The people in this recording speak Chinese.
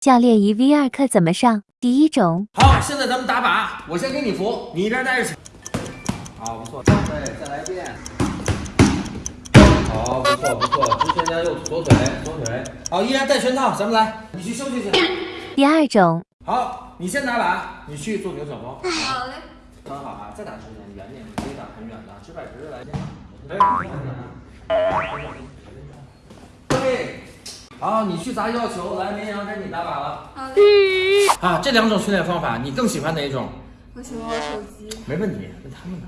教练一 v 二课怎么上？第一种，好，现在咱们打靶，我先给你扶，你一边待着去。好，不错，对，再来一遍。好，不错不错，直拳加右左腿，左腿。好，依然戴拳套，咱们来，你去休息去。第二种，好，你先打靶，你去做牛角包。好嘞。很好啊，再打直点，远点，可以打很远的，直摆直的来。哎，对，好，你去砸要球，来，绵羊该你打靶了。好嘞。啊，这两种训练方法，你更喜欢哪一种？我喜欢玩手机。没问题，问他们呢。